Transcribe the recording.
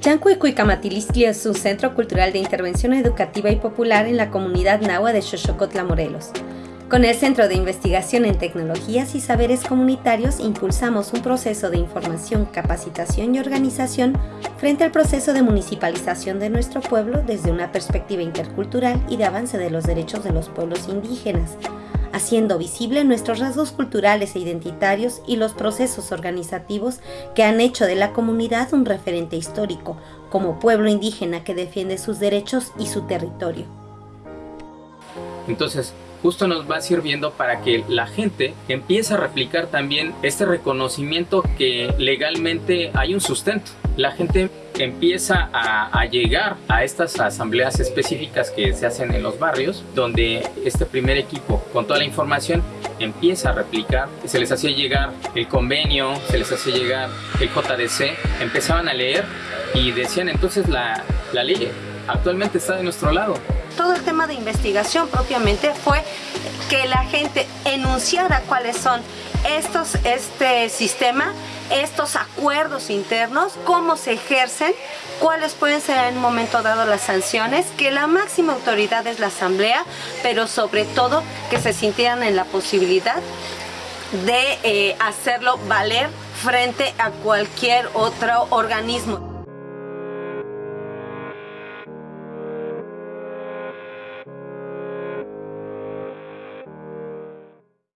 Chancuicuicamatiliscli es un centro cultural de intervención educativa y popular en la comunidad nahua de Xochocotla, Morelos. Con el Centro de Investigación en Tecnologías y Saberes Comunitarios impulsamos un proceso de información, capacitación y organización frente al proceso de municipalización de nuestro pueblo desde una perspectiva intercultural y de avance de los derechos de los pueblos indígenas, haciendo visible nuestros rasgos culturales e identitarios y los procesos organizativos que han hecho de la comunidad un referente histórico, como pueblo indígena que defiende sus derechos y su territorio. Entonces, justo nos va sirviendo para que la gente empiece a replicar también este reconocimiento que legalmente hay un sustento. La gente empieza a, llegar a estas asambleas específicas que se hacen en los barrios, donde este primer equipo, con toda la información, empieza a replicar. Se les hacía llegar el convenio, se les hacía llegar el JDC, empezaban a leer y decían entonces la, la ley actualmente está de nuestro lado. Todo el tema de investigación propiamente fue que la gente enunciara cuáles son estos, este sistema, estos acuerdos internos, cómo se ejercen, cuáles pueden ser en un momento dado las sanciones, que la máxima autoridad es la asamblea, pero sobre todo que se sintieran en la posibilidad de eh, hacerlo valer frente a cualquier otro organismo.